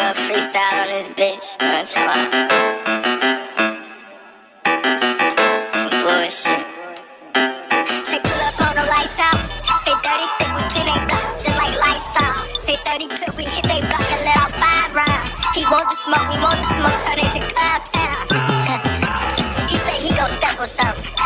nigga freestyle on this bitch. Talking about? Some bullshit. Say pull up on the lights out. Say 30 stick with 10 they block, just like lights out. Say 30 clip we hit they block and let off five rounds. He want the smoke, we want the smoke, turn it to cloud town. he say he gon' step on something.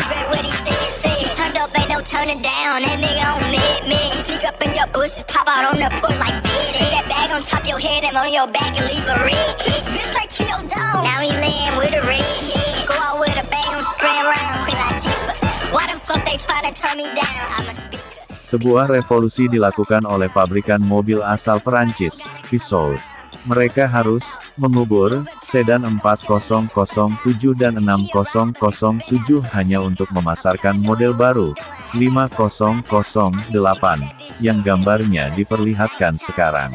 Said, said. He turned up, ain't no turning down. Sneak up in your bushes, pop out on the porch like. Put that bag on top your head and on your back and leave a hit. Bitch straight to your dome. Now he laying with a red Sebuah revolusi dilakukan oleh pabrikan mobil asal Perancis, Peugeot. Mereka harus mengubur sedan 4007 dan 6007 hanya untuk memasarkan model baru 5008 yang gambarnya diperlihatkan sekarang.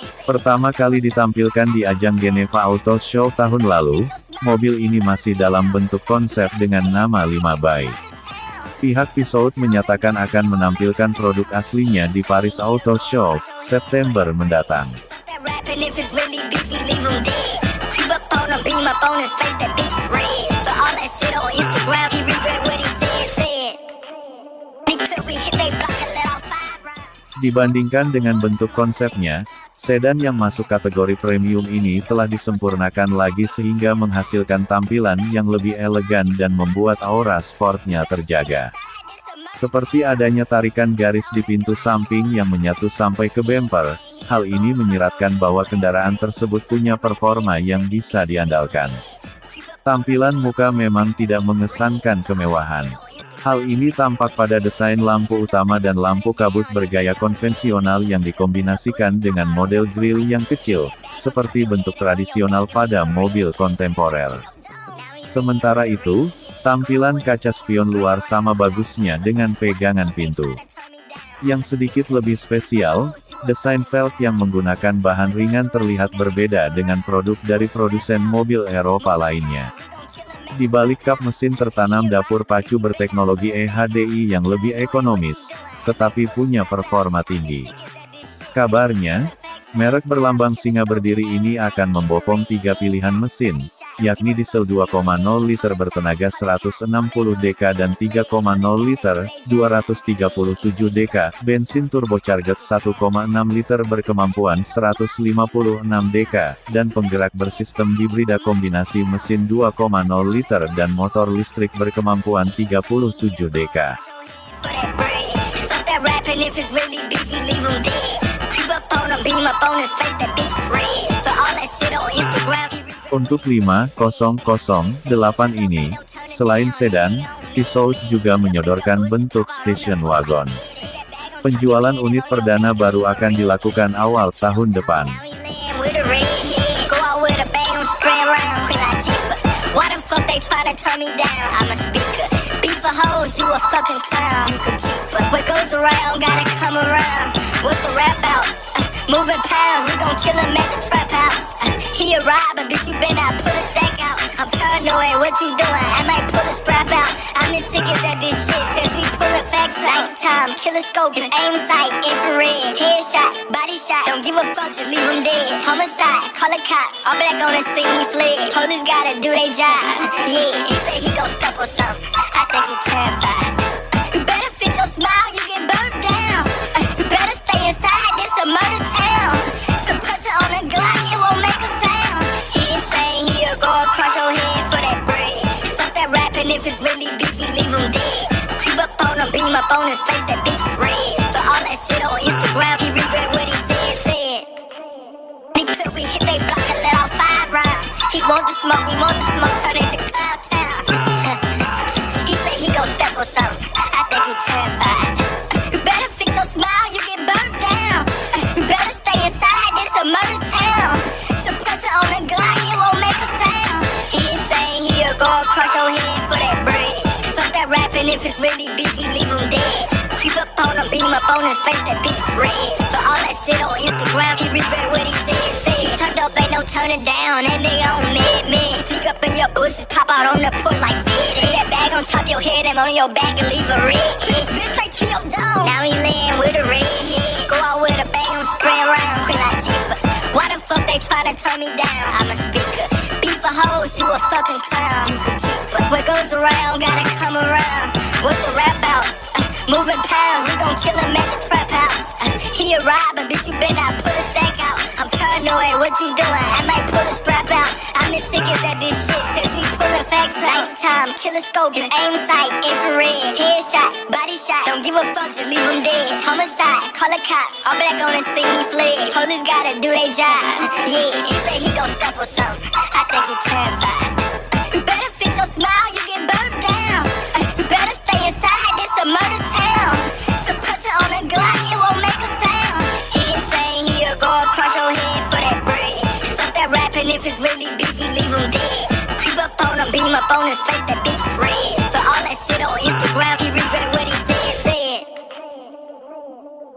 Pertama kali ditampilkan di ajang Geneva Auto Show tahun lalu, mobil ini masih dalam bentuk konsep dengan nama 5 by. Pihak Peugeot menyatakan akan menampilkan produk aslinya di Paris Auto Show, September mendatang. Dibandingkan dengan bentuk konsepnya, sedan yang masuk kategori premium ini telah disempurnakan lagi sehingga menghasilkan tampilan yang lebih elegan dan membuat aura sportnya terjaga. Seperti adanya tarikan garis di pintu samping yang menyatu sampai ke bumper, hal ini menyiratkan bahwa kendaraan tersebut punya performa yang bisa diandalkan. Tampilan muka memang tidak mengesankan kemewahan. Hal ini tampak pada desain lampu utama dan lampu kabut bergaya konvensional yang dikombinasikan dengan model grill yang kecil, seperti bentuk tradisional pada mobil kontemporer. Sementara itu, tampilan kaca spion luar sama bagusnya dengan pegangan pintu. Yang sedikit lebih spesial, desain velg yang menggunakan bahan ringan terlihat berbeda dengan produk dari produsen mobil Eropa lainnya. Di balik kap mesin tertanam dapur pacu berteknologi EHDI yang lebih ekonomis, tetapi punya performa tinggi. Kabarnya, merek berlambang singa berdiri ini akan membopong tiga pilihan mesin, yakni diesel 2,0 liter bertenaga 160 dk dan 3,0 liter, 237 dk, bensin turbocharged 1,6 liter berkemampuan 156 dk, dan penggerak bersistem hibrida kombinasi mesin 2,0 liter dan motor listrik berkemampuan 37 dk. Untuk 5008 ini, selain sedan, Peugeot juga menyodorkan bentuk station wagon. Penjualan unit perdana baru akan dilakukan awal tahun depan. Nighttime, killer scope, is aim sight, infrared, headshot, body shot. Don't give a fuck, just leave him dead. Homicide, call the cops. All black on the scene, he fled. Police gotta do their job. Yeah, he say he gon' step on something. I think he terrified. You better fix your smile, you get burnt down. You better stay inside, this a murder town. Suppressor on the Glock, it won't make a sound. He insane, he'll go across your head for that bread. Fuck that rapping if it's really busy, leave him dead zoom up on his face, that bitch red. But all that shit on Instagram, he regret what he said, said. Nigga took we hit they block and let off five rounds. He want the smoke, we want the smoke, turn into cloud town. he said he gon' step on something. I think he terrified. You better fix your smile, you get burned down. You better stay inside, this a murder town. Suppress it on the Glock, it won't make a sound. He ain't saying he'll go and crush your head for that bread. Fuck that rapping if it's really him, up on his face, that bitch is red. But all that shit on Instagram, he regret what he said, said. Turned up, ain't no turning down, and they on mid, mid. Sneak up in your bushes, pop out on the porch like. Put that bag on top your head, and on your back and leave a red. Bitch straight to your dome. Now he laying with a red. Go out with a bang, I'm spray around. Queen Latifah. Why the fuck they tryna turn me down? I'm a speaker. Beef for hoes, you a fucking clown. You could keep. What goes around, gotta come around. What's the rap out? Uh, moving pounds, we gon' kill him at the trap house. Uh, he a robber, bitch, you better not put a stack out. I'm paranoid, what you doing? I might pull a strap out. I'm the sickest at this shit since we pullin' facts out. Nighttime, killer scope, aim sight, infrared, headshot, body shot. Don't give a fuck, just leave him dead. Homicide, call a cop. All black on the scene, he fled. Police gotta do their job. Yeah, he say he gon' step or something. Head for that bread. Fuck that rapping, if it's really busy, leave him dead. Creep up on him, beat him up on his face, that bitch red. But all that shit on Instagram,